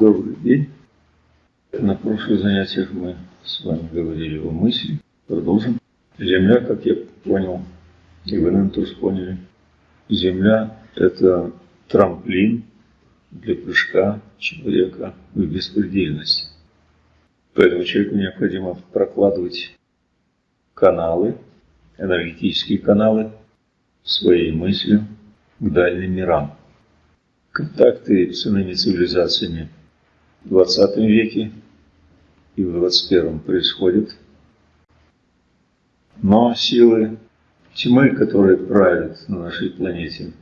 Добрый день. На прошлых занятиях мы с вами говорили о мысли. Продолжим. Земля, как я понял, и вы, наверное, тоже поняли, Земля – это трамплин для прыжка человека в беспредельность. Поэтому человеку необходимо прокладывать каналы, энергетические каналы своей мыслью к дальним мирам. Контакты с иными цивилизациями в 20 веке и в 21 происходят. Но силы тьмы, которые правят на нашей планете,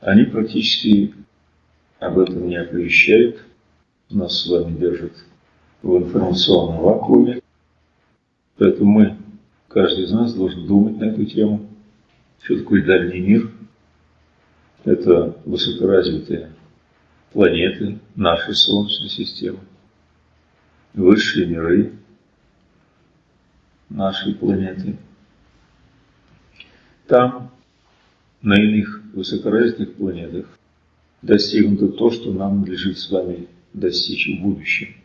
они практически об этом не оповещают, нас с вами держат в информационном вакууме, поэтому мы, каждый из нас должен думать на эту тему, что такое дальний мир. Это высокоразвитые планеты нашей Солнечной системы, высшие миры нашей планеты. Там, на иных высокоразвитых планетах, достигнуто то, что нам надлежит с вами достичь в будущем.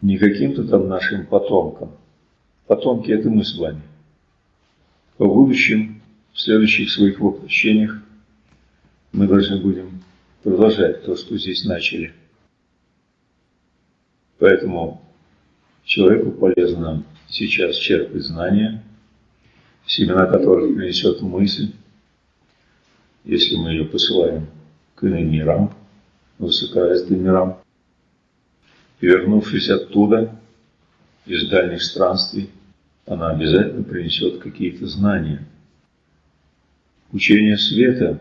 Не каким-то там нашим потомкам. Потомки – это мы с вами. В будущем, в следующих своих воплощениях, мы должны будем продолжать то, что здесь начали. Поэтому человеку полезно сейчас черпать знания, семена которых принесет мысль, если мы ее посылаем к иным мирам, высокоразвитым мирам. И вернувшись оттуда, из дальних странствий, она обязательно принесет какие-то знания. Учение света,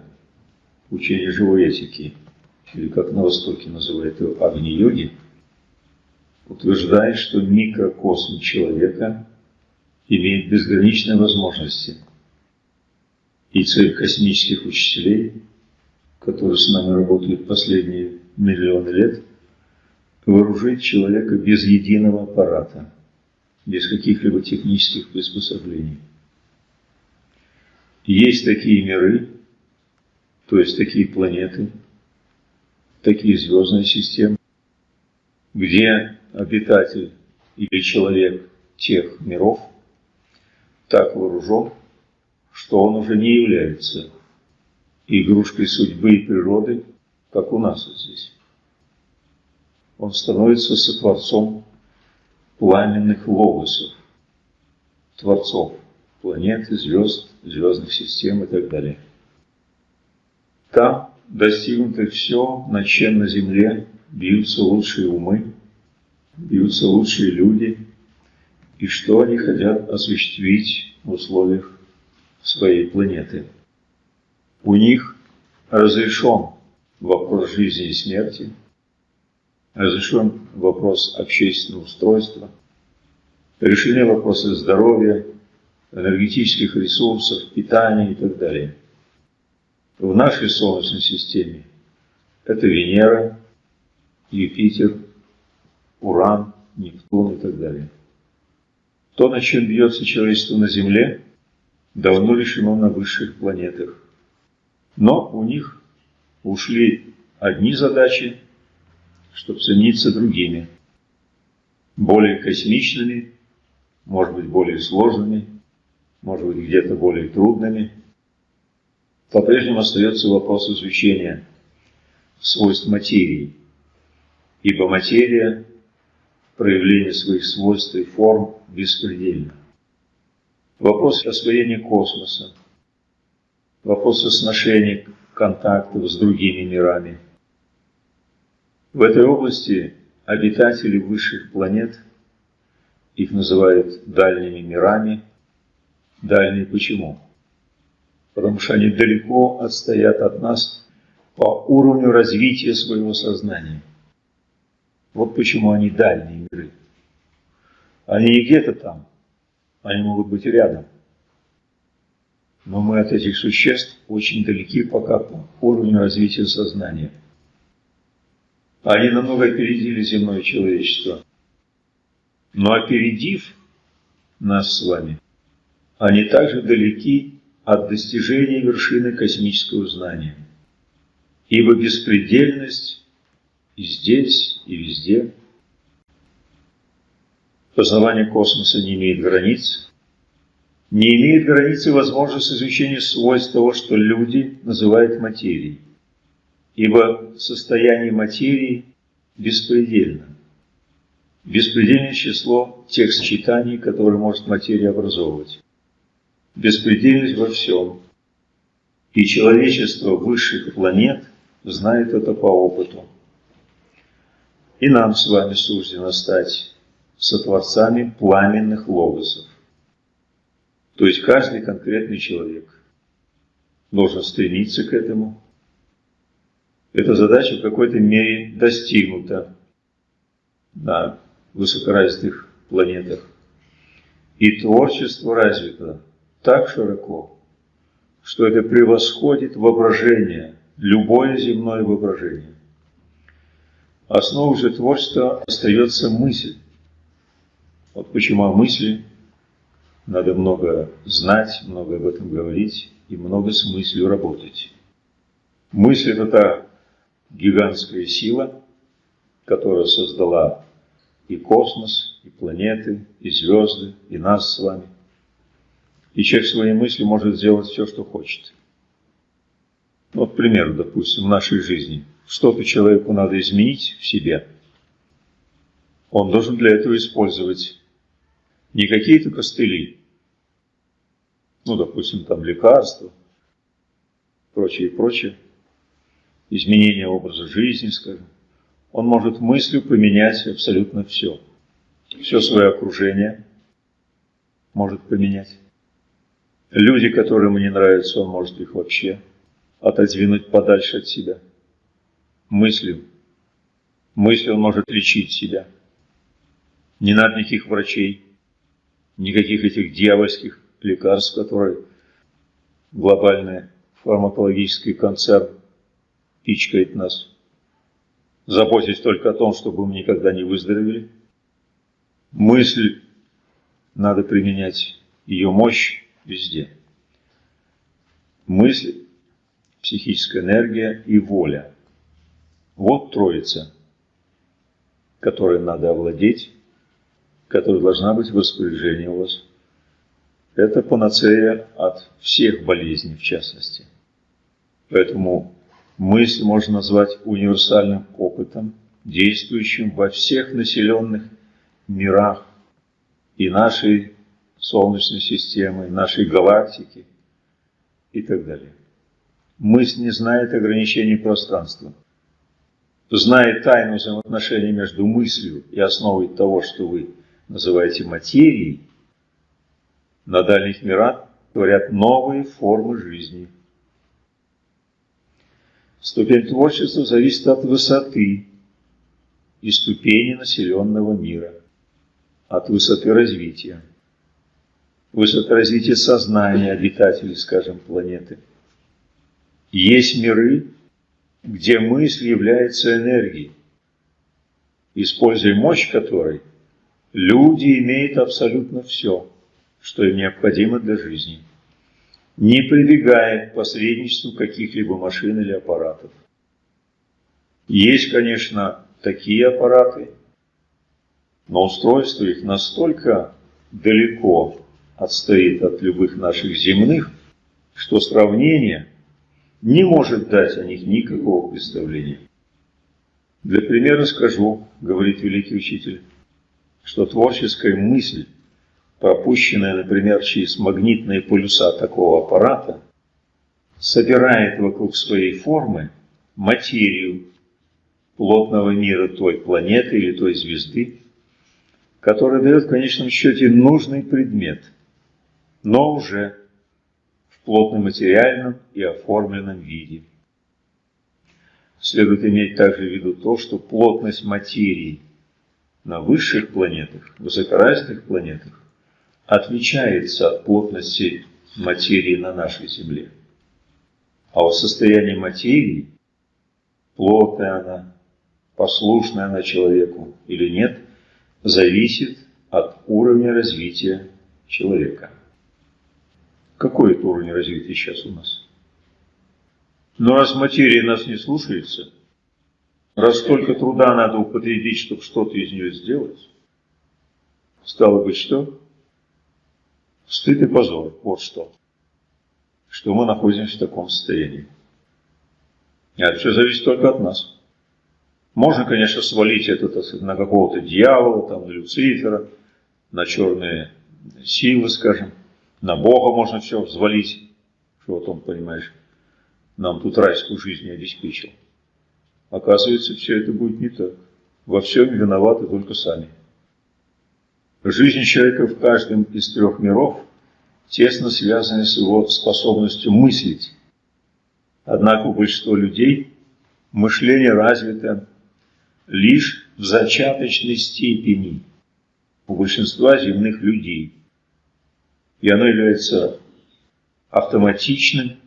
учение живой этики, или как на Востоке называют его Агни-йоги, утверждает, что микрокосм человека имеет безграничные возможности. И цель космических учителей которые с нами работают последние миллионы лет, вооружить человека без единого аппарата, без каких-либо технических приспособлений. Есть такие миры, то есть такие планеты, такие звездные системы, где обитатель или человек тех миров так вооружен, что он уже не является игрушкой судьбы и природы, как у нас вот здесь. Он становится сотворцом пламенных логосов, творцов планеты, звезд, звездных систем и так далее. Там достигнуто все, над чем на Земле бьются лучшие умы, бьются лучшие люди, и что они хотят осуществить в условиях своей планеты. У них разрешен вопрос жизни и смерти, разрешен вопрос общественного устройства, решены вопросы здоровья, энергетических ресурсов, питания и так далее. В нашей Солнечной системе это Венера, Юпитер, Уран, Нептун и так далее. То, на чем бьется человечество на Земле, давно решено на высших планетах. Но у них ушли одни задачи, чтобы цениться другими, более космичными, может быть, более сложными, может быть, где-то более трудными. По-прежнему остается вопрос изучения свойств материи, ибо материя проявление своих свойств и форм беспредельна. Вопрос освоения космоса, вопросы сношений, контактов с другими мирами. В этой области обитатели высших планет, их называют дальними мирами. Дальние почему? Потому что они далеко отстоят от нас по уровню развития своего сознания. Вот почему они дальние миры. Они не где-то там, они могут быть рядом. Но мы от этих существ очень далеки пока по уровню развития сознания. Они намного опередили земное человечество. Но опередив нас с вами, они также далеки от достижения вершины космического знания. Ибо беспредельность и здесь, и везде. Познавание космоса не имеет границ, не имеет границы возможность изучения свойств того, что люди называют материей, ибо состояние материи беспредельно. Беспредельное число тех сочетаний, которые может материя образовывать. Беспредельность во всем. И человечество высших планет знает это по опыту. И нам с вами суждено стать сотворцами пламенных логосов. То есть каждый конкретный человек должен стремиться к этому. Эта задача в какой-то мере достигнута на высокоразвитых планетах. И творчество развито так широко, что это превосходит воображение, любое земное воображение. Основой же творчества остается мысль. Вот почему о мысли надо много знать, много об этом говорить и много с мыслью работать. Мысль – это та гигантская сила, которая создала и космос, и планеты, и звезды, и нас с вами. И человек своей мыслью может сделать все, что хочет. Вот пример, допустим, в нашей жизни. Что-то человеку надо изменить в себе. Он должен для этого использовать не какие-то костыли, ну, допустим, там лекарства, прочее, прочее, изменение образа жизни, скажем, он может мыслью поменять абсолютно все. Все свое окружение может поменять. Люди, которые ему не нравятся, он может их вообще отодвинуть подальше от себя. Мыслью. Мыслью он может лечить себя. Не надо никаких врачей, никаких этих дьявольских лекарств, которые глобальный фармакологический концерн пичкает нас, заботясь только о том, чтобы мы никогда не выздоровели. Мысль надо применять, ее мощь везде. Мысль, психическая энергия и воля. Вот троица, которой надо овладеть, которая должна быть в распоряжении у вас это панацея от всех болезней в частности. Поэтому мысль можно назвать универсальным опытом, действующим во всех населенных мирах и нашей Солнечной системы, нашей галактики и так далее. Мысль не знает ограничений пространства. Знает тайну взаимоотношений между мыслью и основой того, что вы называете материей, на дальних мирах творят новые формы жизни. Ступень творчества зависит от высоты и ступени населенного мира, от высоты развития, высоты развития сознания обитателей, скажем, планеты. Есть миры, где мысль является энергией, используя мощь которой люди имеют абсолютно все – что им необходимо для жизни, не прибегая к посредничеству каких-либо машин или аппаратов. Есть, конечно, такие аппараты, но устройство их настолько далеко отстоит от любых наших земных, что сравнение не может дать о них никакого представления. Для примера скажу, говорит великий учитель, что творческая мысль пропущенная, например, через магнитные полюса такого аппарата, собирает вокруг своей формы материю плотного мира той планеты или той звезды, которая дает в конечном счете нужный предмет, но уже в плотно-материальном и оформленном виде. Следует иметь также в виду то, что плотность материи на высших планетах, высокоразвитых планетах, отличается от плотности материи на нашей Земле. А вот состояние материи, плотная она, послушная она человеку или нет, зависит от уровня развития человека. Какой это уровень развития сейчас у нас? Но раз материя нас не слушается, Раз столько труда надо употребить, чтобы что-то из нее сделать, стало быть что? Стыд и позор. Вот что. Что мы находимся в таком состоянии. И это все зависит только от нас. Можно, конечно, свалить это сказать, на какого-то дьявола, там, на Люцифера, на черные силы, скажем. На Бога можно все взвалить, что вот он, понимаешь, нам тут райскую жизнь обеспечил. Оказывается, все это будет не так. Во всем виноваты только сами. Жизнь человека в каждом из трех миров тесно связана с его способностью мыслить. Однако у большинства людей мышление развито лишь в зачаточной степени у большинства земных людей. И оно является автоматичным,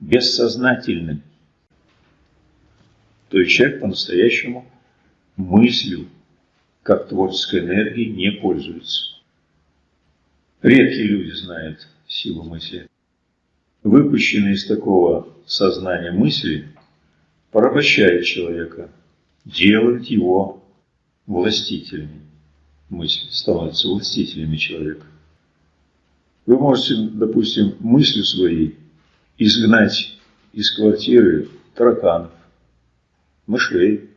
бессознательным. То есть человек по-настоящему мыслью, как творческой энергией, не пользуется. Редкие люди знают силу мысли. Выпущенные из такого сознания мысли порабощают человека, делают его властителями. Мысли становятся властителями человека. Вы можете, допустим, мыслью своей изгнать из квартиры тараканов, мышей,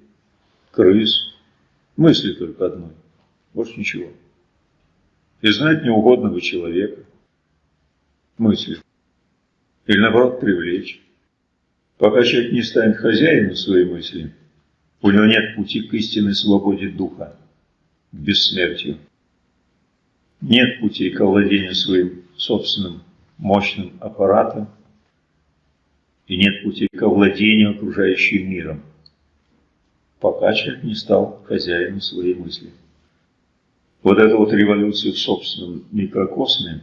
крыс, мысли только одной, больше ничего. И знать неугодного человека, мысли. Или наоборот привлечь. Пока человек не станет хозяином своей мысли, у него нет пути к истинной свободе духа, к бессмертию. Нет пути к овладению своим собственным мощным аппаратом, и нет пути к овладению окружающим миром пока человек не стал хозяином своей мысли. Вот эта вот революция в собственном микрокосме,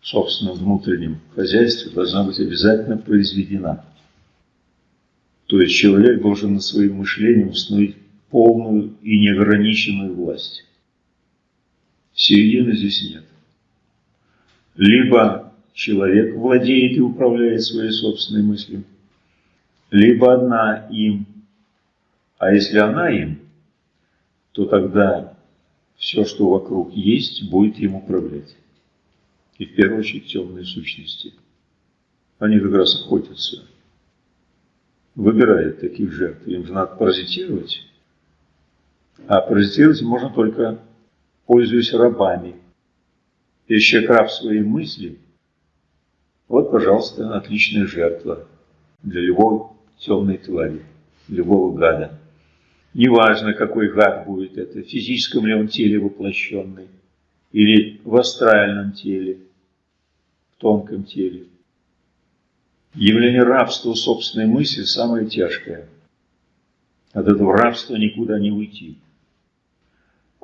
в собственном внутреннем хозяйстве должна быть обязательно произведена. То есть человек должен над своим мышлением установить полную и неограниченную власть. Середины здесь нет. Либо человек владеет и управляет своей собственной мыслью, либо одна им а если она им, то тогда все, что вокруг есть, будет им управлять. И в первую очередь темные сущности. Они как раз охотятся, выбирают таких жертв. Им же надо паразитировать. А паразитировать можно только пользуясь рабами. Если человек раб своей мысли, вот, пожалуйста, отличная жертва для любой темной твари, любого гада. Неважно, какой гад будет это, в физическом ли он теле воплощенный, или в астральном теле, в тонком теле. Явление рабства собственной мысли самое тяжкое. От этого рабства никуда не уйти.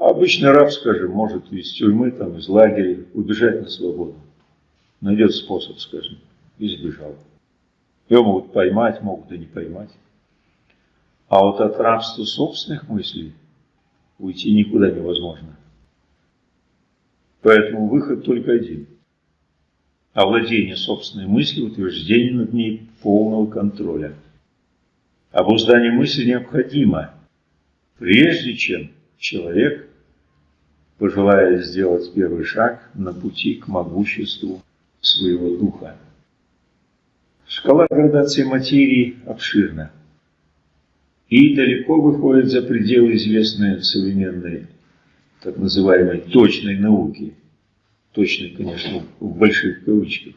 Обычный раб, скажем, может из тюрьмы, там, из лагеря убежать на свободу. Найдет способ, скажем, и сбежал. Его могут поймать, могут и не поймать. А вот от рабства собственных мыслей уйти никуда невозможно. Поэтому выход только один. Овладение собственной мыслью, утверждение над ней полного контроля. Обуздание мысли необходимо, прежде чем человек пожелает сделать первый шаг на пути к могуществу своего духа. Шкала градации материи обширна и далеко выходит за пределы известной современной так называемой точной науки. Точной, конечно, в больших кавычках.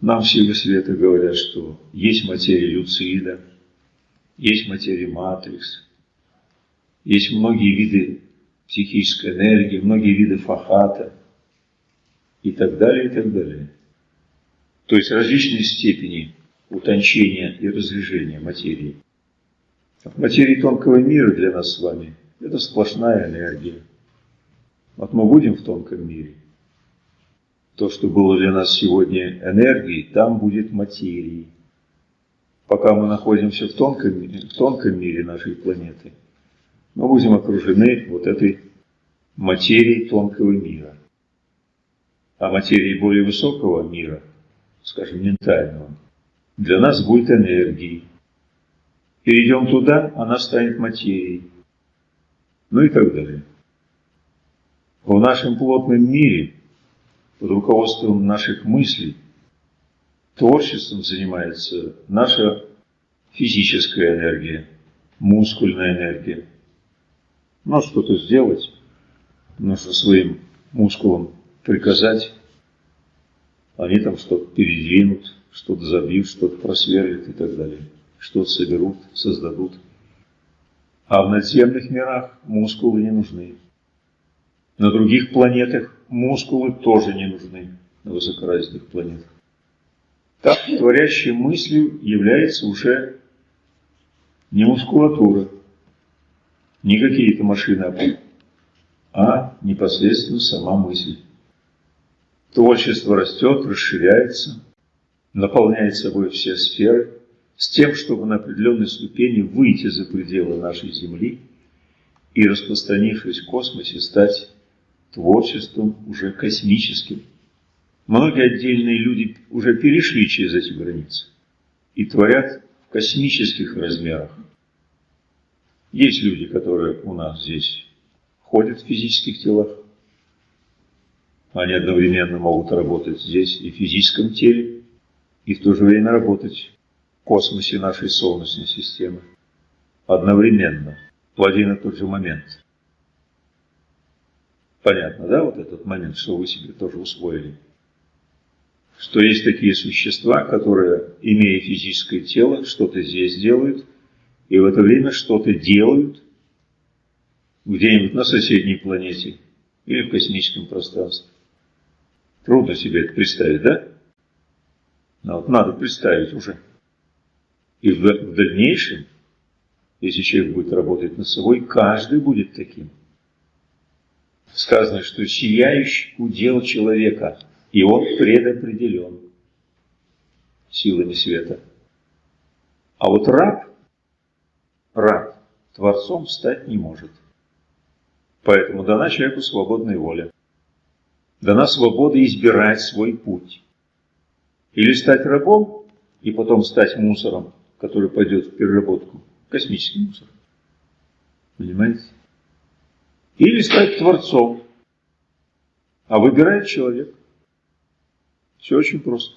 Нам силы света говорят, что есть материя люцида, есть материя матрикс, есть многие виды психической энергии, многие виды фахата и так далее, и так далее. То есть различные степени утончения и разрежения материи. В материи тонкого мира для нас с вами это сплошная энергия. Вот мы будем в тонком мире. То, что было для нас сегодня энергией, там будет материей. Пока мы находимся в тонком, в тонком мире нашей планеты, мы будем окружены вот этой материей тонкого мира. А материи более высокого мира, скажем, ментального, для нас будет энергией Перейдем туда, она станет материей. Ну и так далее. В нашем плотном мире, под руководством наших мыслей, творчеством занимается наша физическая энергия, мускульная энергия. Но что-то сделать, нужно своим мускулам приказать, они там что-то передвинут, что-то забьют, что-то просверлят и так далее, что-то соберут, создадут. А в надземных мирах мускулы не нужны. На других планетах мускулы тоже не нужны, на высокоразвитых планетах. Так, творящей мыслью является уже не мускулатура, не какие-то машины, а непосредственно сама мысль. Творчество растет, расширяется, наполняет собой все сферы, с тем, чтобы на определенной ступени выйти за пределы нашей Земли и, распространившись в космосе, стать творчеством уже космическим. Многие отдельные люди уже перешли через эти границы и творят в космических размерах. Есть люди, которые у нас здесь ходят в физических телах, они одновременно могут работать здесь и в физическом теле, и в то же время работать в космосе нашей Солнечной системы. Одновременно, в один и тот же момент. Понятно, да, вот этот момент, что вы себе тоже усвоили? Что есть такие существа, которые, имея физическое тело, что-то здесь делают, и в это время что-то делают где-нибудь на соседней планете или в космическом пространстве. Трудно себе это представить, да? Но вот надо представить уже. И в, в дальнейшем, если человек будет работать над собой, каждый будет таким. Сказано, что сияющий удел человека, и он предопределен силами света. А вот раб, раб, творцом стать не может. Поэтому дана человеку свободная воля дана свобода избирать свой путь. Или стать рабом, и потом стать мусором, который пойдет в переработку, космический мусор. Понимаете? Или стать творцом, а выбирает человек. Все очень просто.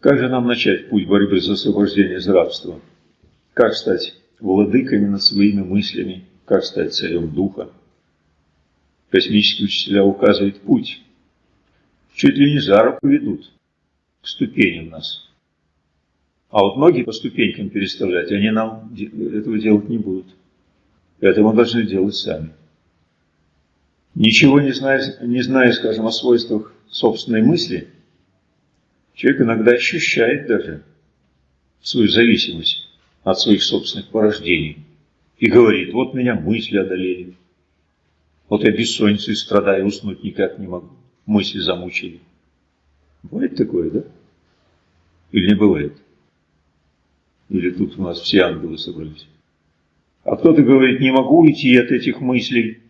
Как же нам начать путь борьбы за освобождение из рабства? Как стать владыками над своими мыслями? Как стать царем духа? Космические учителя указывают путь. Чуть ли не за руку ведут к ступеням нас. А вот ноги по ступенькам переставлять, они нам этого делать не будут. Это мы должны делать сами. Ничего не зная, не зная, скажем, о свойствах собственной мысли, человек иногда ощущает даже свою зависимость от своих собственных порождений и говорит, вот меня мысли одолели, вот я бессонницей страдаю, уснуть никак не могу. Мысли замучили. Бывает такое, да? Или не бывает? Или тут у нас все ангелы собрались? А кто-то говорит, не могу уйти от этих мыслей,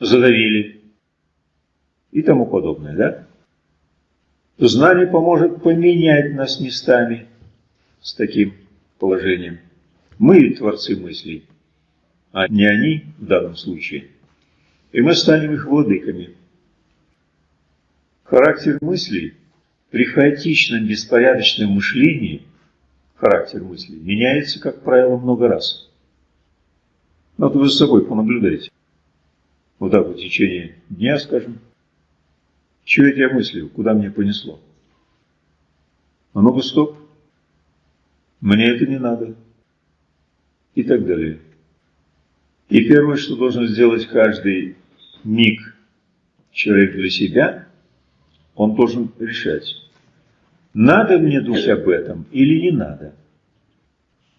задавили. И тому подобное, да? Знание поможет поменять нас местами с таким положением. Мы творцы мыслей, а не они в данном случае – и мы станем их владыками. Характер мыслей при хаотичном, беспорядочном мышлении, характер мыслей, меняется, как правило, много раз. Вот вы за собой понаблюдайте. Вот так в течение дня, скажем. Чего это я мыслил? Куда мне понесло? А ну-ка, стоп. Мне это не надо. И так далее. И первое, что должен сделать каждый миг человек для себя, он должен решать, надо мне думать об этом или не надо.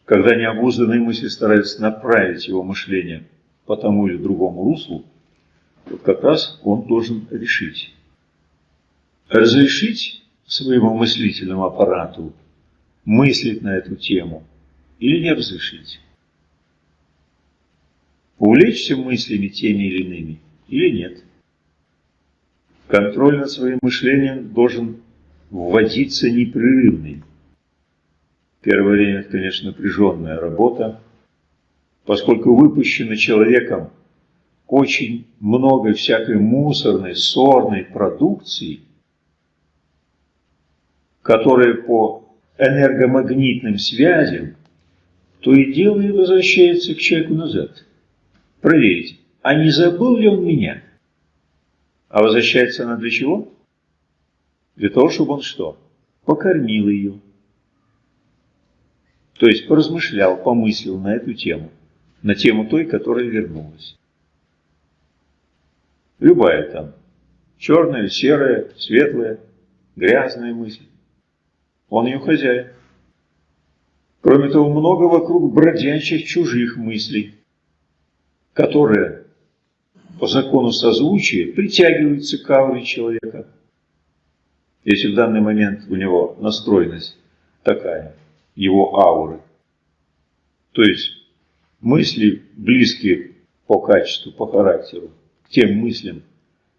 Когда необузданные мысли стараются направить его мышление по тому или другому руслу, вот как раз он должен решить. Разрешить своему мыслительному аппарату мыслить на эту тему или не разрешить увлечься мыслями теми или иными или нет. Контроль над своим мышлением должен вводиться непрерывный. Первое время это, конечно, напряженная работа, поскольку выпущено человеком очень много всякой мусорной, сорной продукции, которая по энергомагнитным связям то и дело и возвращается к человеку назад. Проверить, а не забыл ли он меня? А возвращается она для чего? Для того, чтобы он что? Покормил ее. То есть поразмышлял, помыслил на эту тему, на тему той, которая вернулась. Любая там, черная, серая, светлая, грязная мысль. Он ее хозяин. Кроме того, много вокруг бродячих чужих мыслей, которые по закону созвучия притягиваются к ауре человека. Если в данный момент у него настроенность такая, его ауры, то есть мысли близкие по качеству, по характеру, к тем мыслям,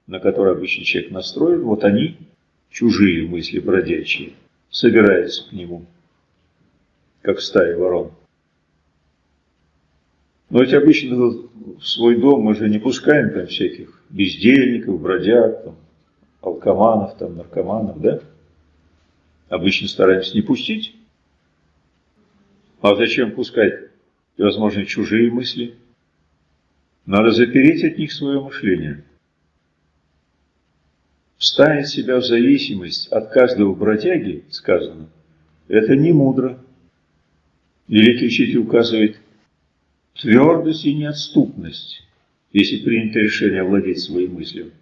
на которые обычно человек настроен, вот они, чужие мысли бродячие, собираются к нему как в стае ворон. Но ведь обычно в свой дом мы же не пускаем там всяких бездельников, бродяг, там, алкоманов, там, наркоманов, да? Обычно стараемся не пустить. А зачем пускать, возможно, чужие мысли? Надо запереть от них свое мышление. Вставить себя в зависимость от каждого бродяги, сказано, это не мудро. Великий учитель указывает твердость и неотступность, если принято решение овладеть своей мыслью.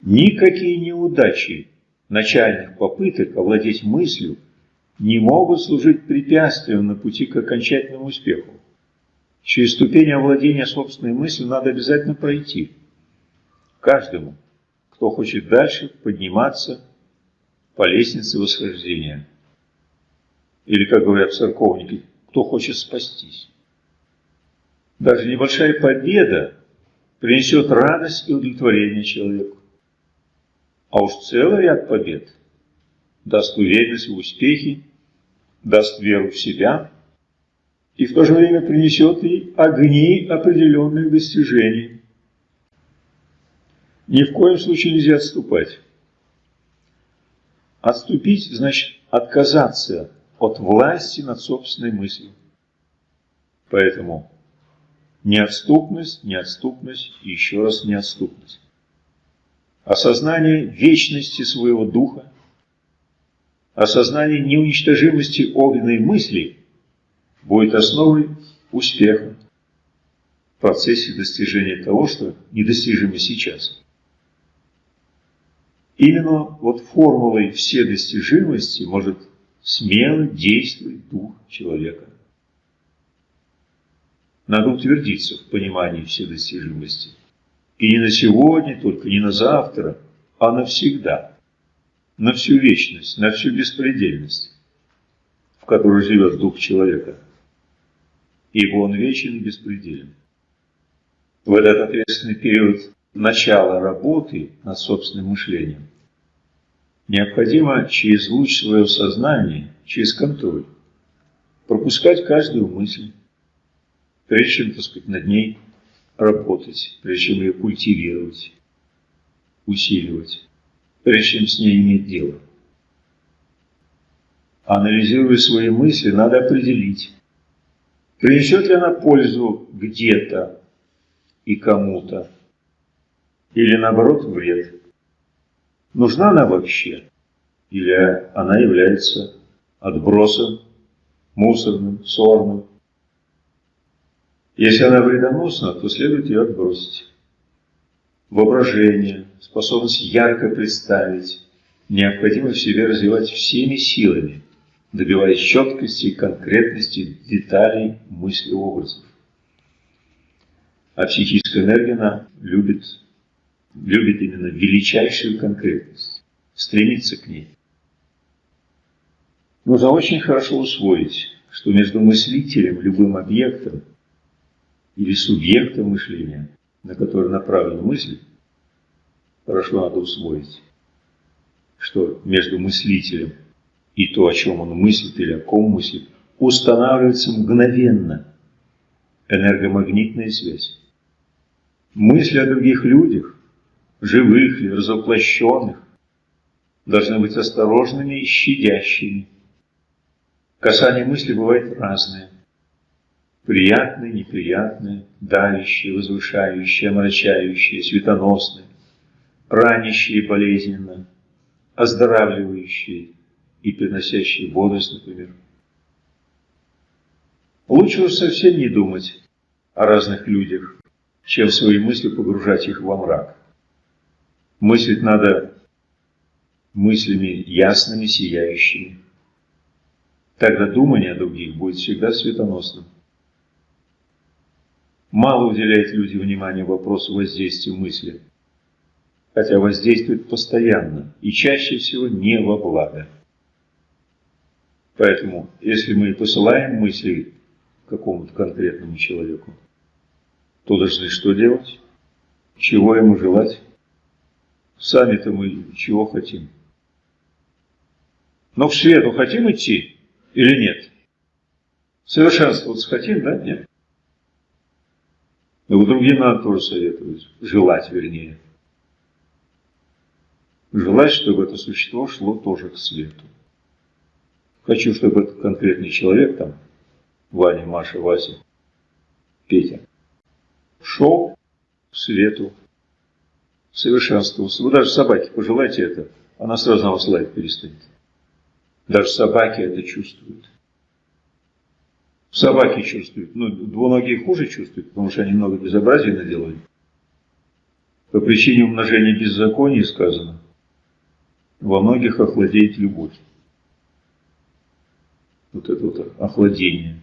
Никакие неудачи начальных попыток овладеть мыслью не могут служить препятствием на пути к окончательному успеху. Через ступень овладения собственной мыслью надо обязательно пройти. Каждому, кто хочет дальше подниматься по лестнице восхождения. Или, как говорят церковники, кто хочет спастись. Даже небольшая победа принесет радость и удовлетворение человеку. А уж целый ряд побед даст уверенность в успехе, даст веру в себя и в то же время принесет и огни определенных достижений. Ни в коем случае нельзя отступать. Отступить значит отказаться от власти над собственной мыслью. Поэтому неотступность, неотступность и еще раз неотступность. Осознание вечности своего духа, осознание неуничтожимости огненной мысли будет основой успеха в процессе достижения того, что недостижимо сейчас. Именно вот формулой все достижимости может смело действовать дух человека. Надо утвердиться в понимании вседостижимости. И не на сегодня только, не на завтра, а навсегда. На всю вечность, на всю беспредельность, в которой живет дух человека. Ибо он вечен и беспределен. В этот ответственный период начала работы над собственным мышлением Необходимо через луч своего сознания, через контроль, пропускать каждую мысль, прежде чем, так сказать, над ней работать, прежде чем ее культивировать, усиливать, прежде чем с ней иметь дело. Анализируя свои мысли, надо определить, принесет ли она пользу где-то и кому-то, или наоборот вред. Нужна она вообще? Или она является отбросом, мусорным, сорным? Если она вредоносна, то следует ее отбросить. Воображение, способность ярко представить, необходимо в себе развивать всеми силами, добиваясь четкости конкретности деталей мысли образов. А психическая энергия она любит любит именно величайшую конкретность, стремится к ней. Нужно очень хорошо усвоить, что между мыслителем, любым объектом или субъектом мышления, на который направлена мысль, хорошо надо усвоить, что между мыслителем и то, о чем он мыслит или о ком мыслит, устанавливается мгновенно энергомагнитная связь. Мысли о других людях, живых или разоплощенных, должны быть осторожными и щадящими. Касание мысли бывает разное. Приятное, неприятное, давящее, возвышающее, омрачающее, светоносное, ранящее болезненно, оздоравливающее и приносящее бодрость, например. Лучше уж совсем не думать о разных людях, чем свои мысли погружать их во мрак. Мыслить надо мыслями ясными, сияющими. Тогда думание о других будет всегда светоносным. Мало уделяют люди внимания вопросу воздействия мысли, хотя воздействует постоянно и чаще всего не во благо. Поэтому, если мы посылаем мысли какому-то конкретному человеку, то должны что делать? Чего ему желать? Сами-то мы чего хотим? Но в свету хотим идти или нет? Совершенствоваться хотим, да? Нет. Но другим надо тоже советовать. Желать, вернее. Желать, чтобы это существо шло тоже к свету. Хочу, чтобы этот конкретный человек там, Ваня, Маша, Вася, Петя, шел к свету, совершенствовался. Вы даже собаке пожелайте это, она сразу на вас лаять перестанет. Даже собаки это чувствуют. Собаки чувствуют. Ну, двуногие хуже чувствуют, потому что они много безобразий наделали. По причине умножения беззакония сказано, во многих охладеет любовь. Вот это вот охладение,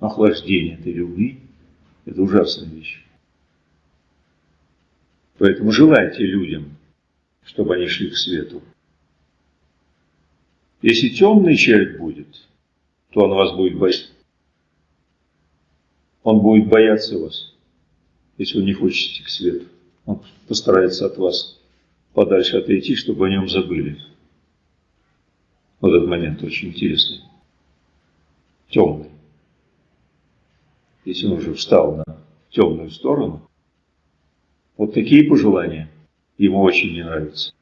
охлаждение этой любви, это ужасная вещь. Поэтому желайте людям, чтобы они шли к свету. Если темный человек будет, то он вас будет бояться. Он будет бояться вас, если вы не хочете к свету. Он постарается от вас подальше отойти, чтобы о нем забыли. Вот этот момент очень интересный. Темный. Если он уже встал на темную сторону, вот такие пожелания ему очень не нравятся.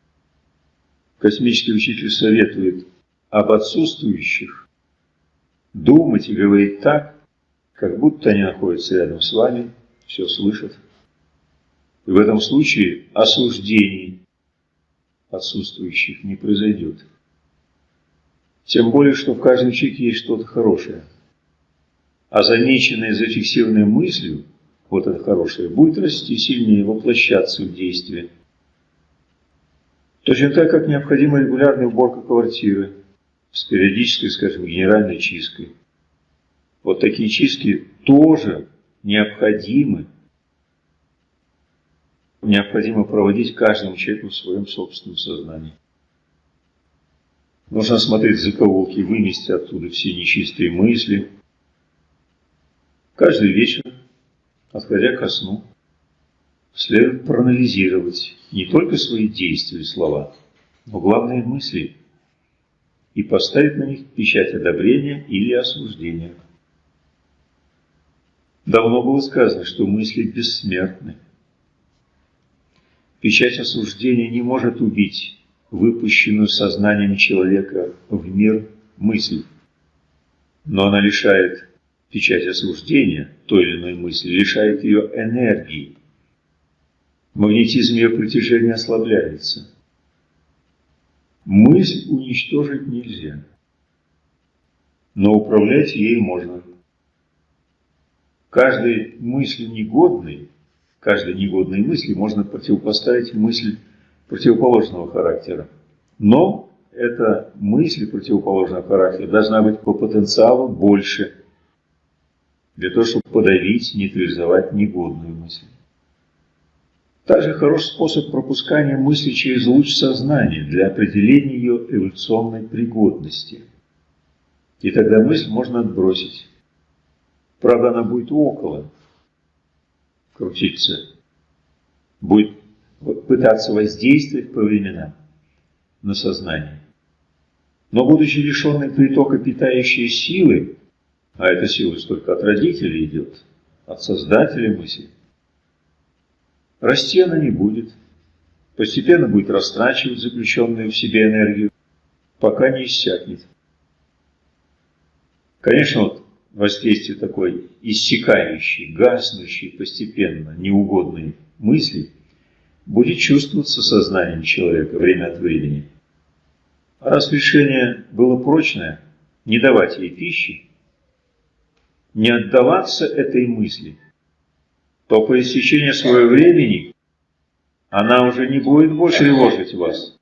Космический учитель советует об отсутствующих думать и говорить так, как будто они находятся рядом с вами, все слышат. И в этом случае осуждений отсутствующих не произойдет. Тем более, что в каждом человеке есть что-то хорошее. А замеченное, зафиксированное мыслью, вот это хорошее, будет расти сильнее, воплощаться в действие. Точно так, как необходима регулярная уборка квартиры, с периодической, скажем, генеральной чисткой. Вот такие чистки тоже необходимы. Необходимо проводить каждому человеку в своем собственном сознании. Нужно смотреть закоулки, вынести оттуда все нечистые мысли. Каждый вечер, отходя ко сну, следует проанализировать не только свои действия и слова, но главные мысли – и поставить на них печать одобрения или осуждения. Давно было сказано, что мысли бессмертны. Печать осуждения не может убить выпущенную сознанием человека в мир мысль, но она лишает печать осуждения той или иной мысли, лишает ее энергии. Магнетизм ее притяжения ослабляется – Мысль уничтожить нельзя, но управлять ей можно. Каждой мысли негодной, каждой негодной мысли можно противопоставить мысль противоположного характера. Но эта мысль противоположного характера должна быть по потенциалу больше, для того, чтобы подавить, нейтрализовать негодную мысль. Также хороший способ пропускания мысли через луч сознания для определения ее эволюционной пригодности. И тогда мысль можно отбросить. Правда, она будет около крутиться, будет пытаться воздействовать по временам на сознание. Но будучи лишенной притока питающей силы, а эта сила только от родителей идет, от создателя мысли, расти она не будет, постепенно будет растрачивать заключенную в себе энергию, пока не иссякнет. Конечно, вот воздействие такой иссякающей, гаснущей постепенно, неугодной мысли будет чувствоваться сознанием человека время от времени. А раз решение было прочное, не давать ей пищи, не отдаваться этой мысли, то по истечении своего времени она уже не будет больше тревожить вас.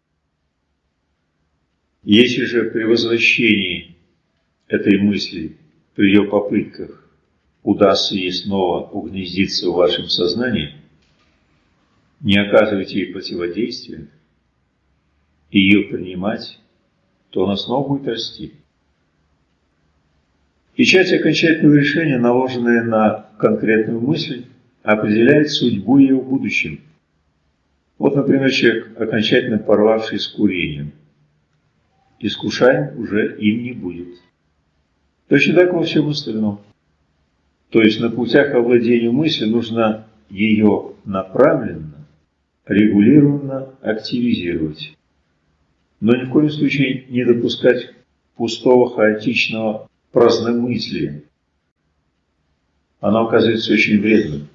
Если же при возвращении этой мысли, при ее попытках, удастся ей снова угнездиться в вашем сознании, не оказывайте ей противодействия и ее принимать, то она снова будет расти. Печать окончательного решения, наложенная на конкретную мысль, определяет судьбу ее в будущем. Вот, например, человек, окончательно порвавший с курением. Искушаем уже им не будет. Точно так во всем остальном. То есть на путях овладения мыслью нужно ее направленно, регулированно активизировать. Но ни в коем случае не допускать пустого, хаотичного праздномыслия. Оно оказывается очень вредным,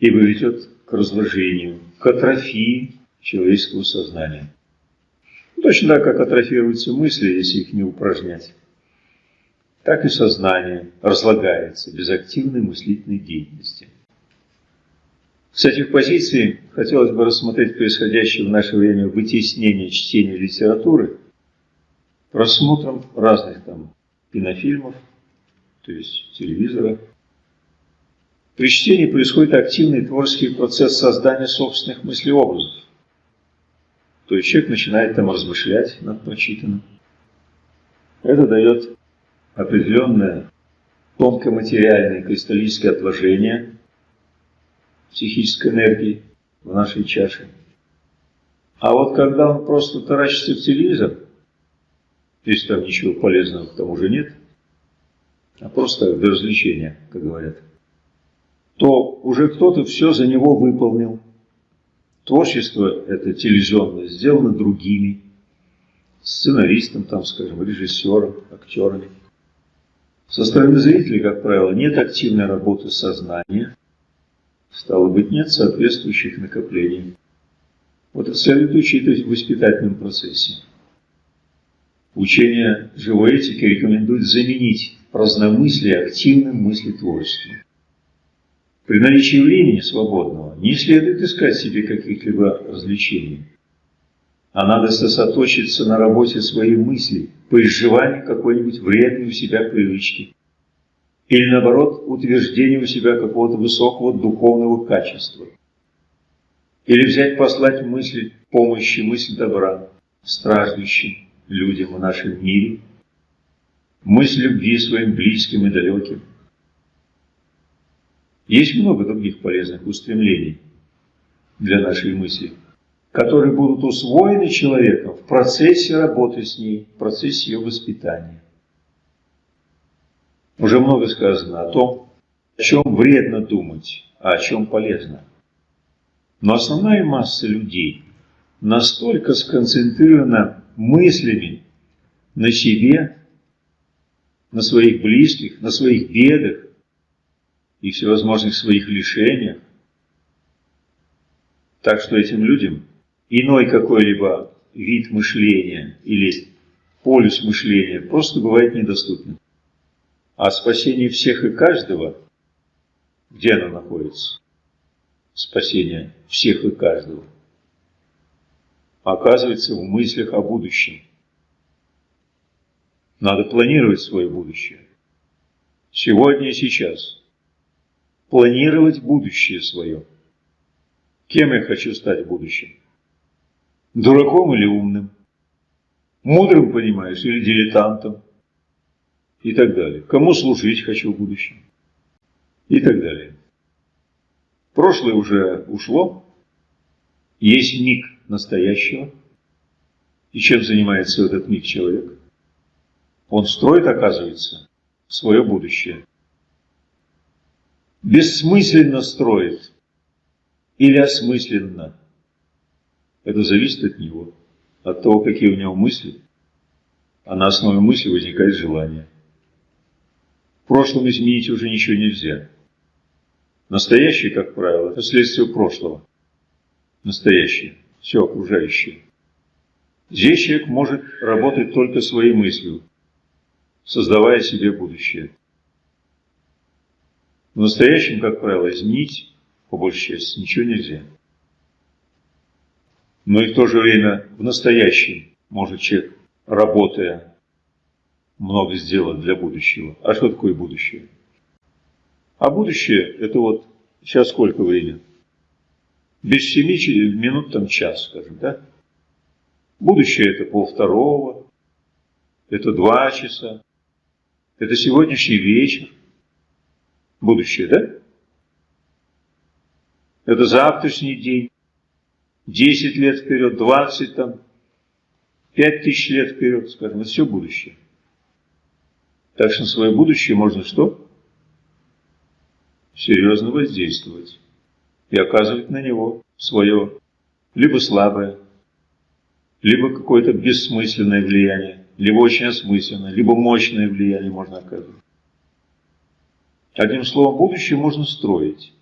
ибо ведет к разложению, к атрофии человеческого сознания. Точно так, как атрофируются мысли, если их не упражнять, так и сознание разлагается без активной мыслительной деятельности. С этих позиций хотелось бы рассмотреть происходящее в наше время вытеснение чтения литературы просмотром разных там кинофильмов, то есть телевизора. При чтении происходит активный творческий процесс создания собственных мыслеобразов. То есть человек начинает там размышлять над прочитанным. Это дает определенное тонкоматериальное кристаллическое отложение психической энергии в нашей чаше. А вот когда он просто таращится в телевизор, если там ничего полезного к тому же нет, а просто для развлечения, как говорят, то уже кто-то все за него выполнил. Творчество это телевизионное сделано другими, сценаристом, там, скажем, режиссером, актерами. Со стороны зрителей, как правило, нет активной работы сознания, Стало быть, нет соответствующих накоплений. Вот это следует учитывать в воспитательном процессе. Учение живой этики рекомендует заменить праздномыслие активным мыслетворчеством. При наличии времени свободного не следует искать себе каких-либо развлечений, а надо сосредоточиться на работе своей мысли по изживанию какой-нибудь вредной у себя привычки, или наоборот утверждение у себя какого-то высокого духовного качества. Или взять послать мысль помощи, мысль добра страждущим людям в нашем мире, мысль любви своим близким и далеким. Есть много других полезных устремлений для нашей мысли, которые будут усвоены человеком в процессе работы с ней, в процессе ее воспитания. Уже много сказано о том, о чем вредно думать, а о чем полезно. Но основная масса людей настолько сконцентрирована мыслями на себе, на своих близких, на своих бедах и всевозможных своих лишениях, так что этим людям иной какой-либо вид мышления или полюс мышления просто бывает недоступен. А спасение всех и каждого, где оно находится? Спасение всех и каждого. Оказывается в мыслях о будущем. Надо планировать свое будущее. Сегодня и сейчас. Планировать будущее свое. Кем я хочу стать в будущем? Дураком или умным? Мудрым, понимаешь, или дилетантом? и так далее. Кому служить хочу в будущем и так далее. Прошлое уже ушло, есть миг настоящего. И чем занимается этот миг человек? он строит, оказывается, свое будущее. Бессмысленно строит или осмысленно. Это зависит от него, от того, какие у него мысли. А на основе мысли возникает желание. В прошлом изменить уже ничего нельзя. Настоящее, как правило, это следствие прошлого. Настоящее, все окружающее. Здесь человек может работать только своей мыслью, создавая себе будущее. В настоящем, как правило, изменить, по большей части, ничего нельзя. Но и в то же время в настоящем может человек, работая, много сделать для будущего. А что такое будущее? А будущее – это вот сейчас сколько времени? Без семи минут там час, скажем, да? Будущее – это полвторого, это два часа, это сегодняшний вечер. Будущее, да? Это завтрашний день. Десять лет вперед, двадцать там, пять тысяч лет вперед, скажем, это все будущее. Так что на свое будущее можно что? Серьезно воздействовать и оказывать на него свое либо слабое, либо какое-то бессмысленное влияние, либо очень осмысленное, либо мощное влияние можно оказывать. Одним словом, будущее можно строить.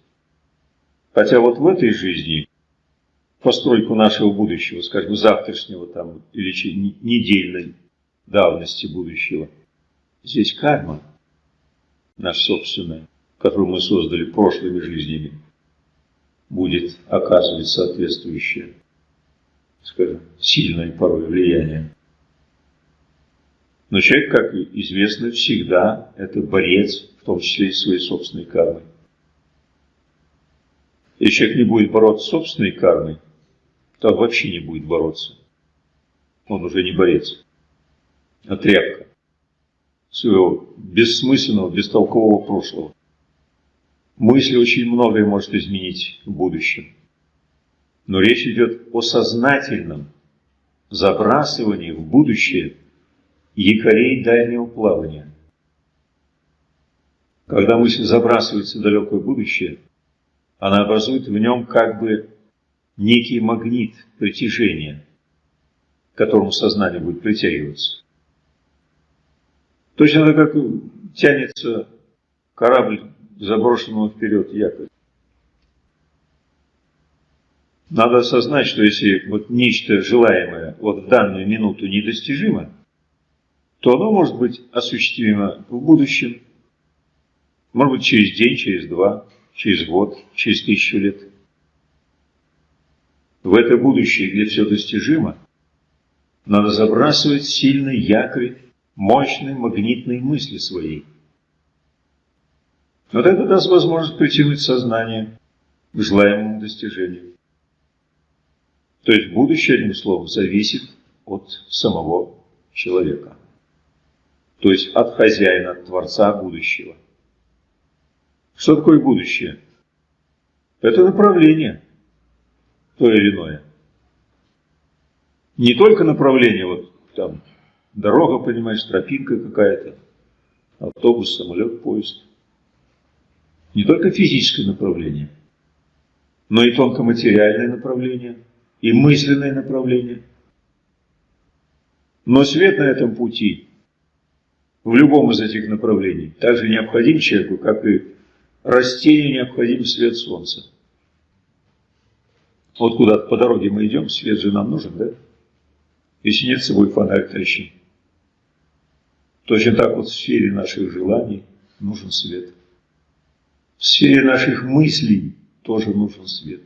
Хотя вот в этой жизни постройку нашего будущего, скажем, завтрашнего там, или недельной давности будущего, здесь карма, наша собственная, которую мы создали прошлыми жизнями, будет оказывать соответствующее скажем, сильное порой влияние. Но человек, как известно, всегда это борец, в том числе и своей собственной кармой. Если человек не будет бороться с собственной кармой, то он вообще не будет бороться. Он уже не борец, а тряпка своего бессмысленного, бестолкового прошлого. Мысль очень многое может изменить в будущем. Но речь идет о сознательном забрасывании в будущее якорей дальнего плавания. Когда мысль забрасывается в далекое будущее, она образует в нем как бы некий магнит притяжения, к которому сознание будет притягиваться. Точно так, как тянется корабль заброшенного вперед якорь. Надо осознать, что если вот нечто желаемое вот в данную минуту недостижимо, то оно может быть осуществимо в будущем, может быть через день, через два, через год, через тысячу лет. В это будущее, где все достижимо, надо забрасывать сильный якорь мощной магнитной мысли своей. Вот это даст возможность притянуть сознание к желаемому достижению. То есть будущее, одним словом, зависит от самого человека. То есть от хозяина, от Творца будущего. Что такое будущее? Это направление, то или иное. Не только направление, вот там дорога, понимаешь, тропинка какая-то, автобус, самолет, поезд. Не только физическое направление, но и тонкоматериальное направление – и мысленное направление. Но свет на этом пути, в любом из этих направлений, также необходим человеку, как и растению необходим свет солнца. Вот куда по дороге мы идем, свет же нам нужен, да? Если нет с собой фонарь, тащим. Точно так вот в сфере наших желаний нужен свет. В сфере наших мыслей тоже нужен свет.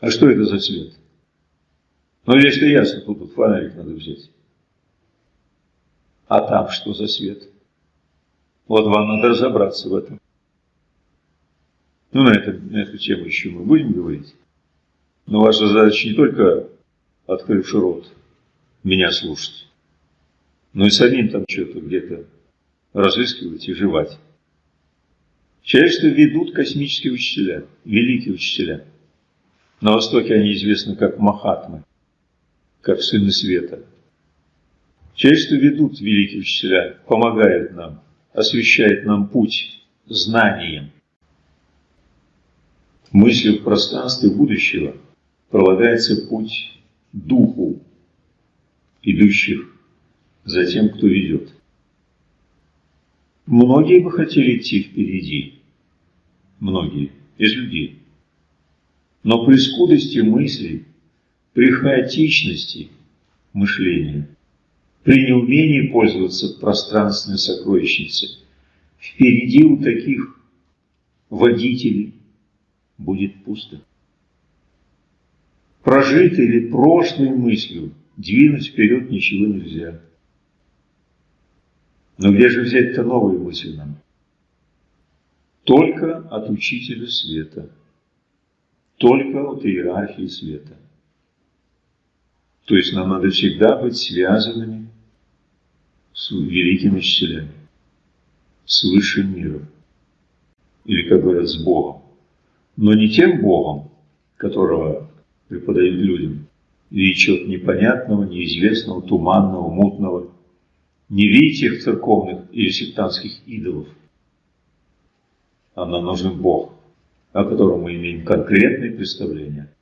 А что это за цвет? Ну, если ясно, тут вот фонарик надо взять. А там что за свет? Вот вам надо разобраться в этом. Ну, на, это, на эту тему еще мы будем говорить. Но ваша задача не только, открывший рот, меня слушать, но и самим там что-то где-то разыскивать и жевать. Человечество ведут космические учителя, великие учителя – на Востоке они известны как Махатмы, как сыны света. Человечество ведут великие учителя, помогают нам, освещают нам путь знанием. Мыслью в пространстве будущего пролагается путь духу, идущих за тем, кто ведет. Многие бы хотели идти впереди, многие из людей. Но при скудости мыслей, при хаотичности мышления, при неумении пользоваться пространственной сокровищницей, впереди у таких водителей будет пусто. Прожитой или прошлой мыслью двинуть вперед ничего нельзя. Но где же взять-то новые мысли нам? Только от учителя света, только от иерархии света. То есть нам надо всегда быть связанными с великими учителями, с высшим миром, или, как говорят, с Богом. Но не тем Богом, которого преподают людям, и чего-то непонятного, неизвестного, туманного, мутного. Не видите их церковных или сектантских идолов. А нам нужен Бог, о котором мы имеем конкретные представления.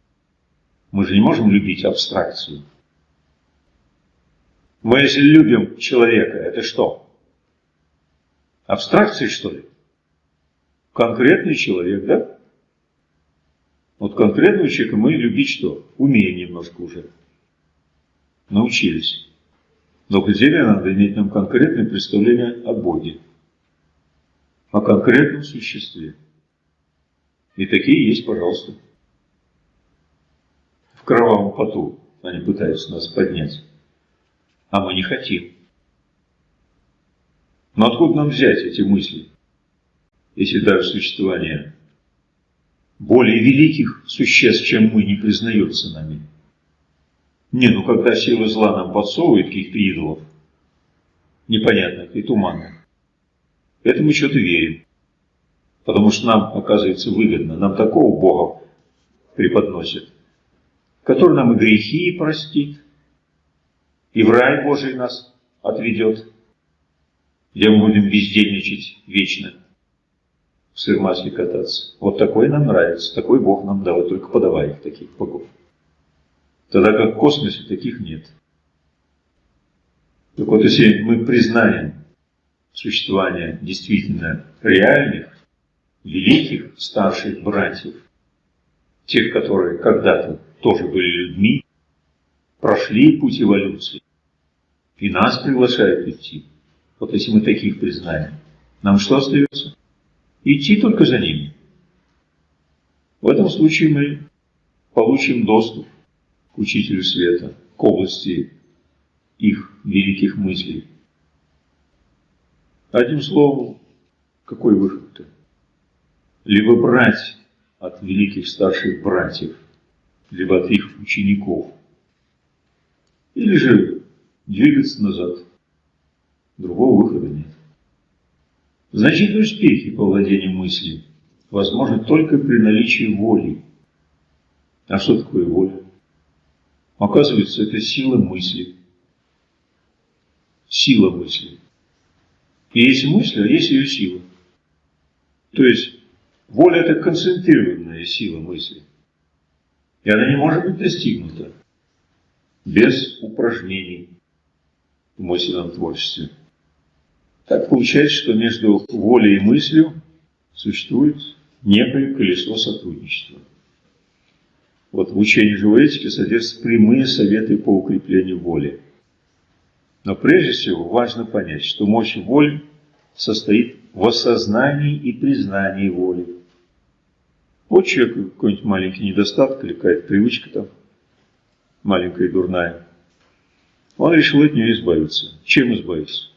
Мы же не можем любить абстракцию. Мы если любим человека, это что? Абстракции, что ли? Конкретный человек, да? Вот конкретного человека мы любить что? Умеем немножко уже. Научились. Но к деле надо иметь нам конкретное представление о Боге. О конкретном существе. И такие есть, пожалуйста. В кровавом поту они пытаются нас поднять. А мы не хотим. Но откуда нам взять эти мысли, если даже существование более великих существ, чем мы, не признается нами. Не, ну когда сила зла нам подсовывает каких-то идолов, непонятных и туманных, это мы что-то верим. Потому что нам, оказывается, выгодно, нам такого Бога преподносит, который нам и грехи простит, и в рай Божий нас отведет, где мы будем бездельничать вечно в сырмасле кататься. Вот такой нам нравится, такой Бог нам дал, только подавай их таких богов. Тогда как в космосе таких нет. Так вот, если мы признаем существование действительно реальных, великих старших братьев, тех, которые когда-то тоже были людьми, прошли путь эволюции, и нас приглашают идти. Вот если мы таких признаем, нам что остается? идти только за ними. В этом случае мы получим доступ к Учителю Света, к области их великих мыслей. Одним словом, какой выход-то? Либо брать от великих старших братьев, либо от их учеников, или же двигаться назад. Другого выхода нет. Значительные успехи по владению мыслью возможны только при наличии воли. А что такое воля? Оказывается, это сила мысли. Сила мысли. И есть мысль, а есть ее сила. То есть, воля – это концентрированная сила мысли. И она не может быть достигнута без упражнений в мысленном творчестве. Так получается, что между волей и мыслью существует некое колесо сотрудничества. Вот в учении живой этики содержатся прямые советы по укреплению воли. Но прежде всего важно понять, что мощь воли состоит в осознании и признании воли. Вот человек какой-нибудь маленький недостаток или какая-то привычка там, маленькая и дурная. Он решил от нее избавиться. Чем избавиться?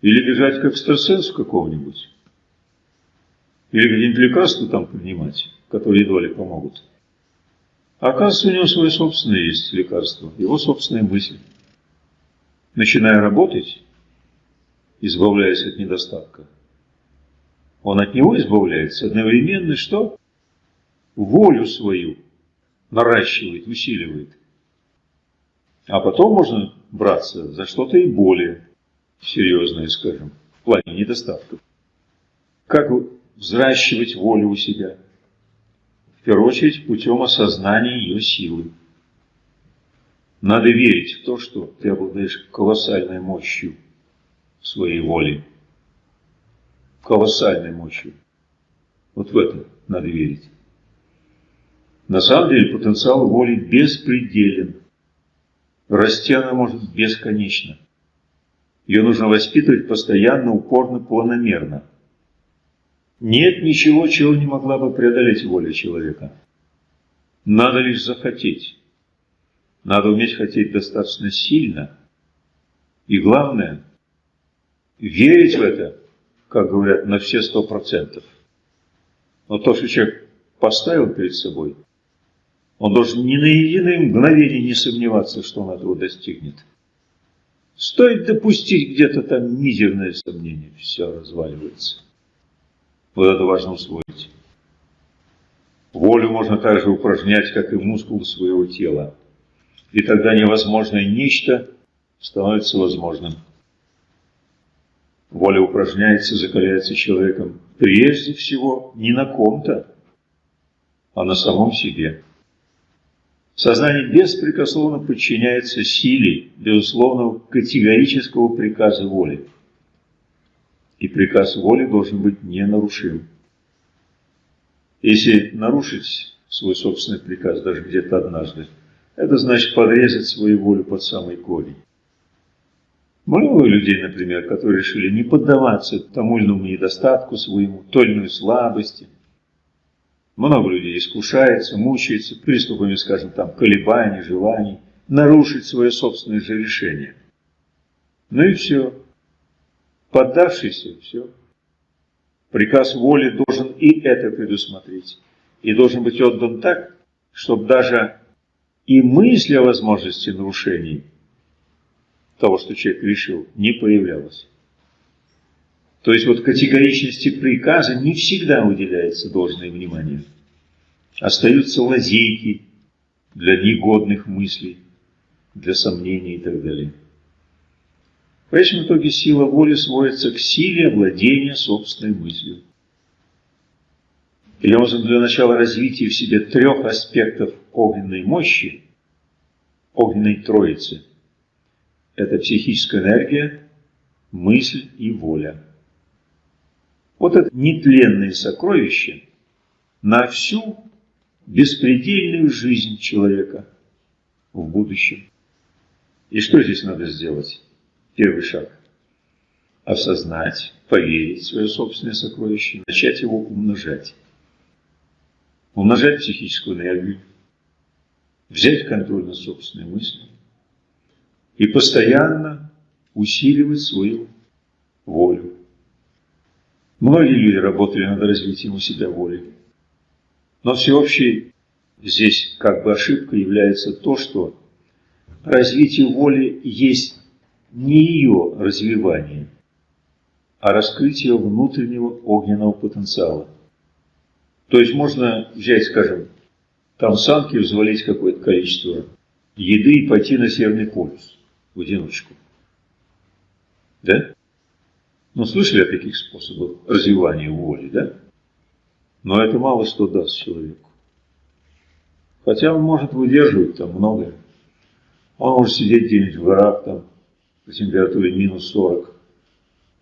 Или бежать к экстрасенсу какого-нибудь. Или какие-нибудь лекарства там принимать, которые едва ли помогут. А оказывается, у него свои собственные есть лекарства, его собственная мысль. Начиная работать, избавляясь от недостатка, он от него избавляется одновременно, что? Волю свою наращивает, усиливает. А потом можно браться за что-то и более серьезное, скажем, в плане недостатков. Как взращивать волю у себя? В первую очередь путем осознания ее силы. Надо верить в то, что ты обладаешь колоссальной мощью своей воли. Колоссальной мощью. Вот в это надо верить. На самом деле потенциал воли беспределен. Расти она может бесконечно. Ее нужно воспитывать постоянно, упорно, планомерно. Нет ничего, чего не могла бы преодолеть воля человека. Надо лишь захотеть. Надо уметь хотеть достаточно сильно. И главное, верить в это, как говорят, на все сто процентов. Но то, что человек поставил перед собой, он должен ни на единое мгновение не сомневаться, что он этого достигнет. Стоит допустить где-то там мизерное сомнение, все разваливается. Вот это важно усвоить. Волю можно также упражнять, как и мускулы своего тела. И тогда невозможное нечто становится возможным. Воля упражняется, закаляется человеком прежде всего не на ком-то, а на самом себе. Сознание беспрекословно подчиняется силе безусловного категорического приказа воли. И приказ воли должен быть ненарушим. Если нарушить свой собственный приказ даже где-то однажды, это значит подрезать свою волю под самый корень. Много людей, например, которые решили не поддаваться тому или иному недостатку своему, той или иной слабости, много людей искушается, мучается приступами, скажем, там, колебаний, желаний, нарушить свое собственное же решение. Ну и все. Поддавшийся, все. Приказ воли должен и это предусмотреть. И должен быть отдан так, чтобы даже и мысль о возможности нарушений того, что человек решил, не появлялась. То есть вот категоричности приказа не всегда уделяется должное внимание. Остаются лазейки для негодных мыслей, для сомнений и так далее. В конечном итоге сила воли сводится к силе овладения собственной мыслью. И нужно для начала развития в себе трех аспектов огненной мощи, огненной троицы. Это психическая энергия, мысль и воля. Вот это нетленное сокровище на всю беспредельную жизнь человека в будущем. И что здесь надо сделать? Первый шаг. Осознать, поверить в свое собственное сокровище, начать его умножать. Умножать психическую энергию, взять контроль над собственной мыслью и постоянно усиливать свою волю. Многие люди работали над развитием у себя воли. Но всеобщей здесь как бы ошибкой является то, что развитие воли есть не ее развивание, а раскрытие внутреннего огненного потенциала. То есть можно взять, скажем, там санки взвалить какое-то количество еды и пойти на Северный полюс в одиночку. Да? Ну, слышали о таких способах развивания воли, да? Но это мало что даст человеку. Хотя он может выдерживать там многое. Он может сидеть где-нибудь в горах там по температуре минус 40,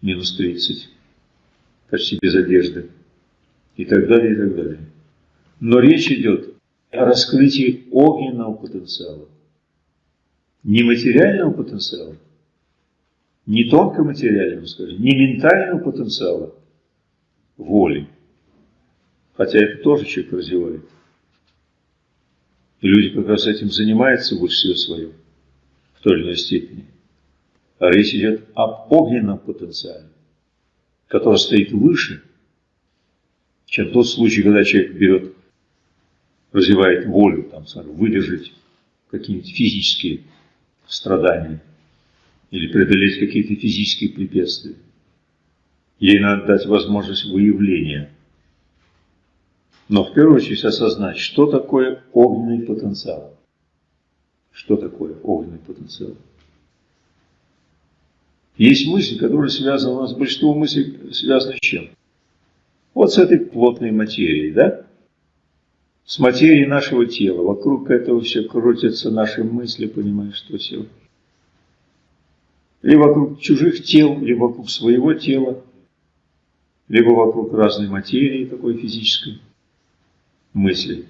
минус 30, почти без одежды и так далее, и так далее. Но речь идет о раскрытии огненного потенциала, не материального потенциала, не тонкоматериального, скажем, не ментального потенциала воли, хотя это тоже человек развивает. И люди как раз этим занимаются больше всего своем, в той или иной степени. А речь идет об огненном потенциале, который стоит выше, чем тот случай, когда человек берет, развивает волю, там, скажем, выдержать какие-нибудь физические страдания или преодолеть какие-то физические препятствия. Ей надо дать возможность выявления. Но в первую очередь осознать, что такое огненный потенциал. Что такое огненный потенциал? Есть мысль, которая связана, у нас большинство мыслей связано с чем? Вот с этой плотной материей, да? С материей нашего тела. Вокруг этого все крутятся наши мысли, понимаешь, что все. Или вокруг чужих тел, или вокруг своего тела, либо вокруг разной материи, такой физической мысли.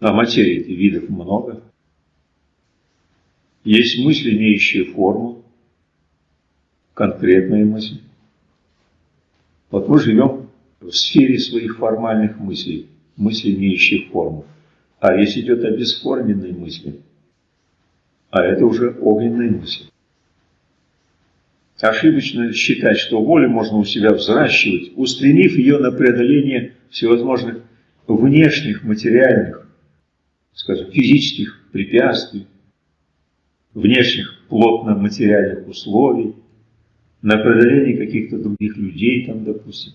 А материи видов много. Есть мысли, имеющие форму, конкретные мысли. Вот мы живем в сфере своих формальных мыслей, мыслей, имеющих форму. А речь идет о бесформенной мысли. А это уже огненные мысли. Ошибочно считать, что волю можно у себя взращивать, устремив ее на преодоление всевозможных внешних, материальных, скажем, физических препятствий, внешних плотно-материальных условий, на преодоление каких-то других людей, там, допустим.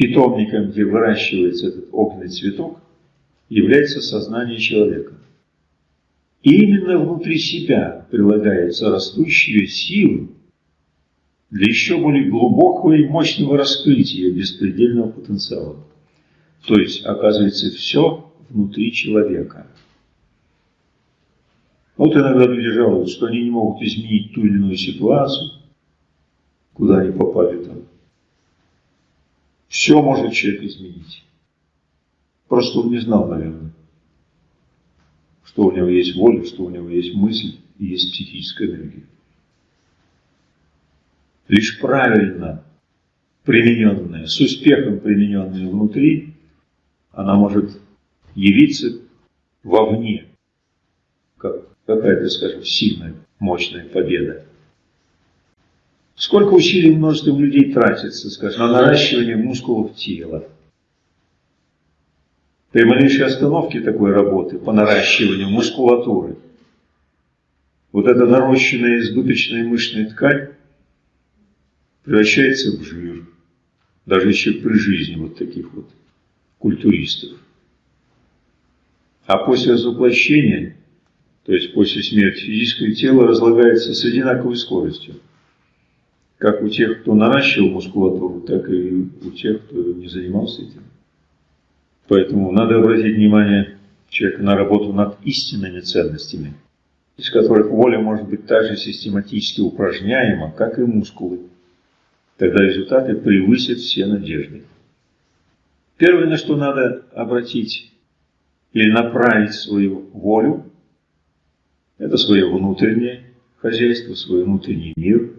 Питомником, где выращивается этот огненный цветок, является сознание человека. И именно внутри себя прилагается растущая сила для еще более глубокого и мощного раскрытия беспредельного потенциала. То есть, оказывается, все внутри человека. Вот иногда люди жалуются, что они не могут изменить ту или иную ситуацию, куда они попали там. Все может человек изменить. Просто он не знал, наверное, что у него есть воля, что у него есть мысль и есть психическая энергия. Лишь правильно примененная, с успехом примененная внутри, она может явиться вовне, как какая-то, скажем, сильная, мощная победа. Сколько усилий множеством людей тратится, скажем, на наращивание мускулов тела, при малейшей остановке такой работы по наращиванию мускулатуры, вот эта нарощенная избыточная мышечная ткань превращается в жир, даже еще при жизни вот таких вот культуристов. А после разоплощения, то есть после смерти, физическое тело разлагается с одинаковой скоростью. Как у тех, кто наращивал мускулатуру, так и у тех, кто не занимался этим. Поэтому надо обратить внимание человека на работу над истинными ценностями, из которых воля может быть так же систематически упражняема, как и мускулы. Тогда результаты превысят все надежды. Первое, на что надо обратить или направить свою волю, это свое внутреннее хозяйство, свой внутренний мир.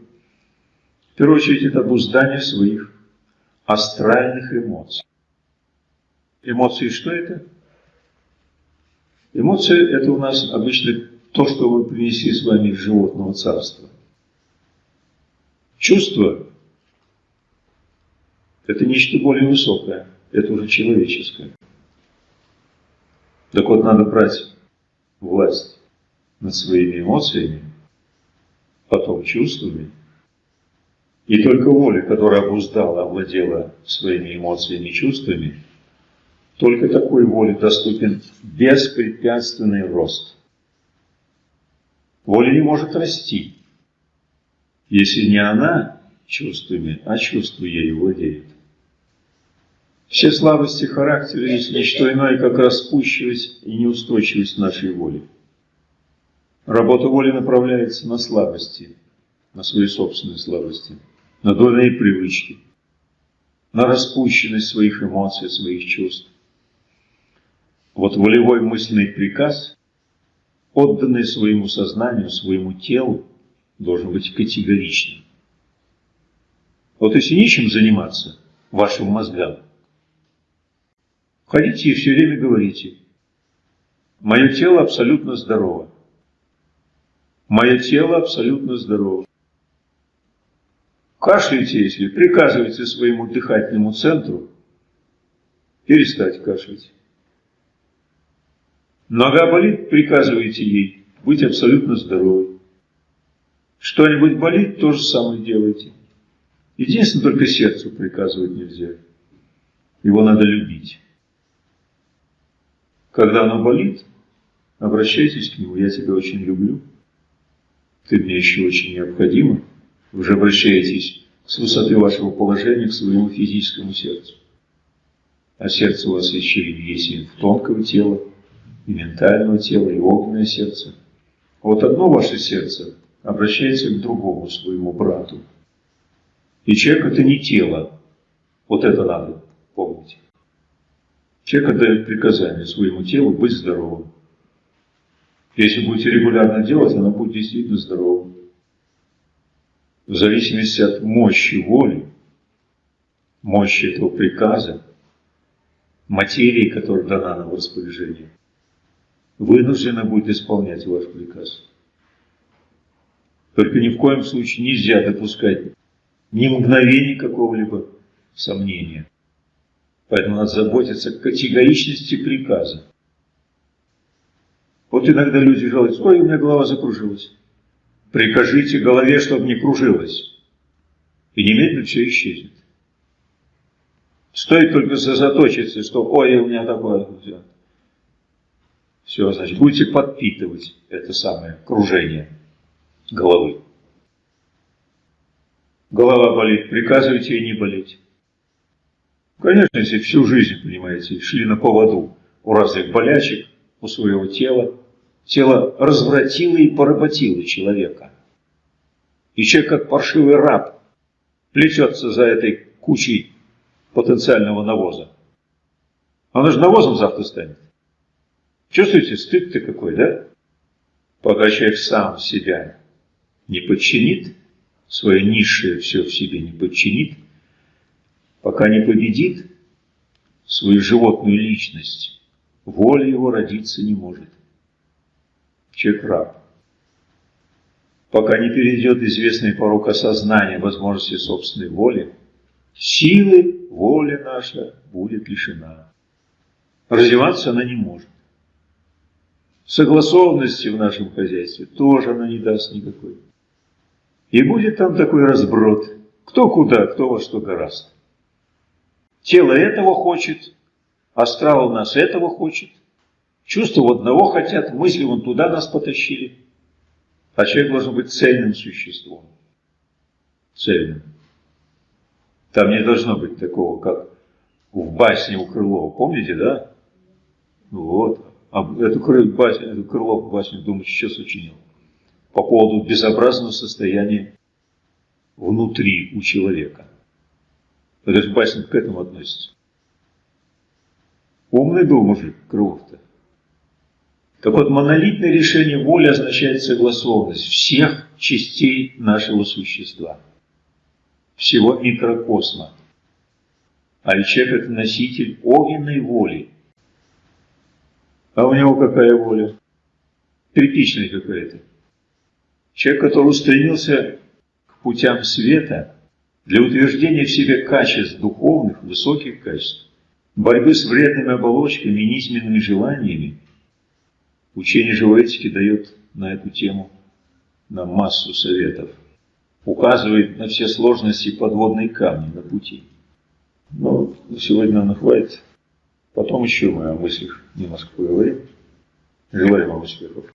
Первую очередь, это обуздание своих астральных эмоций. Эмоции что это? Эмоции – это у нас обычно то, что мы принесли с вами из животного царства. Чувство – это нечто более высокое, это уже человеческое. Так вот, надо брать власть над своими эмоциями, потом чувствами, и только воля, которая обуздала, овладела своими эмоциями и чувствами – только такой воле доступен беспрепятственный рост. Воля не может расти, если не она чувствами, а чувство ею владеет. Все слабости характера есть не что иное, как распущивость и неустойчивость нашей воли. Работа воли направляется на слабости, на свои собственные слабости, на дурные привычки, на распущенность своих эмоций, своих чувств. Вот волевой мысленный приказ, отданный своему сознанию, своему телу, должен быть категоричным. Вот если нечем заниматься вашим мозгам, ходите и все время говорите, мое тело абсолютно здорово. Мое тело абсолютно здорово. Кашляйте, если приказывайте своему дыхательному центру перестать кашлять. Нога болит, приказываете ей быть абсолютно здоровой. Что-нибудь болит, то же самое делайте. Единственное, только сердцу приказывать нельзя. Его надо любить. Когда оно болит, обращайтесь к нему. Я тебя очень люблю. ты мне еще очень необходима. Вы же обращаетесь с высоты вашего положения к своему физическому сердцу. А сердце у вас еще и есть и тонкого тела, и ментального тела, и огненное сердце. Вот одно ваше сердце обращается к другому своему брату. И человек это не тело. Вот это надо помнить. Человек отдает приказание своему телу быть здоровым. Если будете регулярно делать, оно будет действительно здоровым. В зависимости от мощи воли, мощи этого приказа, материи, которая дана нам в распоряжение, вынуждена будет исполнять ваш приказ. Только ни в коем случае нельзя допускать ни мгновения какого-либо сомнения. Поэтому надо заботиться о категоричности приказа. Вот иногда люди жалуются, ой, у меня голова закружилась. Прикажите голове, чтобы не кружилась. И немедленно все исчезнет. Стоит только сосредоточиться, что ой, у меня такое. Все, все значит, будете подпитывать это самое кружение головы. Голова болит, приказывайте ей не болеть. Конечно, если всю жизнь, понимаете, шли на поводу у разных болячек, у своего тела, тело развратило и поработило человека. И человек, как паршивый раб, плетется за этой кучей потенциального навоза. Оно же навозом завтра станет. Чувствуете, стыд-то какой, да? Пока человек сам себя не подчинит, свое низшее все в себе не подчинит, пока не победит свою животную личность, воля его родиться не может. Человек раб. Пока не перейдет известный порог осознания возможности собственной воли, силы воли наша будет лишена. Развиваться она не может. Согласованности в нашем хозяйстве тоже она не даст никакой. И будет там такой разброд, кто куда, кто во что гораст. Тело этого хочет, астрал у нас этого хочет, чувства у одного хотят, мысли вон туда нас потащили. А человек должен быть цельным существом. Цельным. Там не должно быть такого, как в басне у Крылова. Помните, да? Вот. А эту, басню, эту Крылов басню, думаю, сейчас сочинил по поводу безобразного состояния внутри у человека. Это же басня к этому относится. Умный был мужик, Крылов-то. Так вот, монолитное решение воли означает согласованность всех частей нашего существа, всего микрокосма. А человек – это носитель огненной воли. А у него какая воля? Тряпичная какая-то. Человек, который устремился к путям света для утверждения в себе качеств духовных, высоких качеств, борьбы с вредными оболочками и низменными желаниями, учение живой этики дает на эту тему нам массу советов, указывает на все сложности подводные камни на пути. Но сегодня нам хватит. Потом еще мы о мыслях немножко поговорим. Желаем вам успехов.